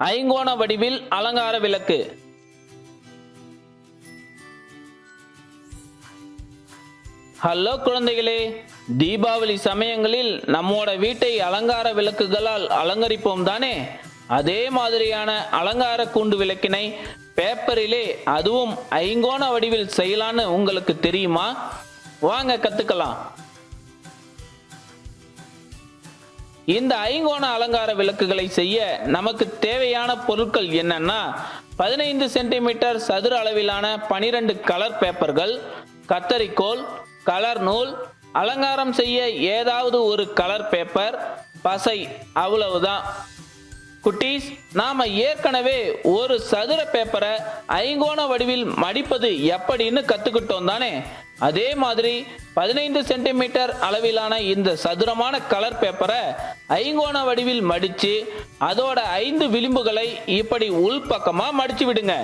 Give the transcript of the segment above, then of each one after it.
ஐங்கோண வடிவில் அலங்கார விளக்கு. ஹலோ குழந்தைகளே தீபாவளி சமயங்களில் நம்மோட வீட்டை அலங்கார விளக்குகளால் அலங்கரிப்போம் தானே? அதே மாதிரியான அலங்கார கூண்டு விளக்கினை பேப்பரிலே அதுவும் ஐங்கோண வடிவில் செய்யலான்னு உங்களுக்கு தெரியுமா? வாங்க கத்துக்கலாம். இந்த ஐங்கோண அலங்கார விளக்குகளை செய்ய நமக்கு தேவையான பொருட்கள் என்னன்னா பதினைந்து சென்டிமீட்டர் சதுர அளவிலான பனிரெண்டு கலர் பேப்பர்கள் கத்தரிக்கோல் கலர் நூல் அலங்காரம் செய்ய ஏதாவது ஒரு கலர் பேப்பர் பசை அவ்வளவுதான். குட்டீஸ் நாம ஏற்கனவே ஒரு சதுர பேப்பரை ஐங்கோண வடிவில் மடிப்பது எப்படின்னு கத்துக்கிட்டோம் தானே? அதே மாதிரி பதினைந்து சென்டிமீட்டர் அளவிலான இந்த சதுரமான கலர் பேப்பரை ஐங்கோண வடிவில் மடிச்சு அதோட ஐந்து விளிம்புகளை இப்படி உள்பக்கமா மடிச்சு விடுங்க.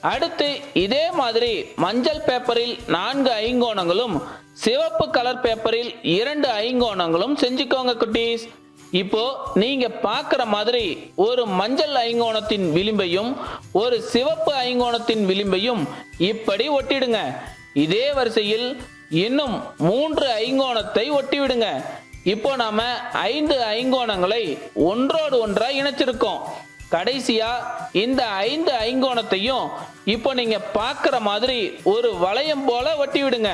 அடுத்து இதே மாதிரி மஞ்சள் பேப்பரில் நான்கு ஐங்கோணங்களும் சிவப்பு கலர் பேப்பரில் இரண்டு ஐங்கோணங்களும் செஞ்சுக்கோங்க குட்டீஸ். இப்போ நீங்க பார்க்குற மாதிரி ஒரு மஞ்சள் ஐங்கோணத்தின் விளிம்பையும் ஒரு சிவப்பு ஐங்கோணத்தின் விளிம்பையும் இப்படி ஒட்டிடுங்க. இதே வரிசையில் இன்னும் மூன்று ஐங்கோணத்தை ஒட்டிவிடுங்க. இப்போ நாம ஐந்து ஐங்கோணங்களை ஒன்றோடு ஒன்றா இணைச்சிருக்கோம். கடைசியா இந்த ஐந்து ஐங்கோணத்தையும் இப்போ நீங்க பார்க்குற மாதிரி ஒரு வளையம் போல ஒட்டி விடுங்க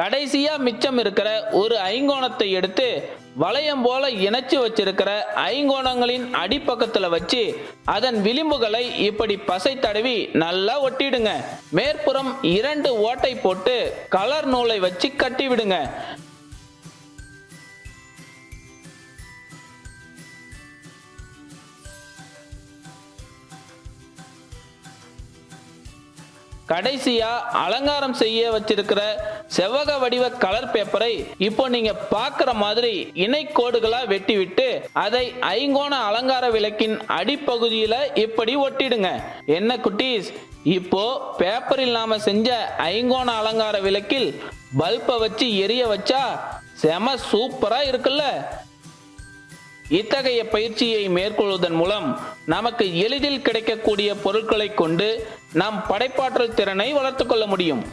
கடைசியா மிச்சம் இருக்கிற ஒரு ஐங்கோணத்தை எடுத்து வளையம் போல இணைச்சு வச்சிருக்கிற ஐங்கோணங்களின் அடிப்பக்கத்துல வச்சு அதன் விளிம்புகளை இப்படி பசை தடவி நல்லா ஒட்டிடுங்க. மேற்புறம் இரண்டு ஓட்டை போட்டு கலர் நூலை வச்சு கட்டி கடைசியா அலங்காரம் செய்ய வச்சிருக்கிற செவ்வக வடிவ கலர் பேப்பரை இப்போ நீங்க பார்க்குற மாதிரி இணைக்கோடுகளா வெட்டி விட்டு அதை ஐங்கோண அலங்கார விளக்கின் அடிப்பகுதியில இப்படி ஒட்டிடுங்க. என்ன குட்டீஸ்? இப்போ பேப்பரில் நாம செஞ்ச ஐங்கோண அலங்கார விளக்கில் பல்பை வச்சு எரிய வச்சா செம சூப்பரா இருக்குல்ல? இத்தகைய பயிற்சியை மேற்கொள்வதன் மூலம் நமக்கு எளிதில் கிடைக்கக்கூடிய பொருட்களை கொண்டு நம் படைப்பாற்றல் திறனை வளர்த்துக்கொள்ள முடியும்.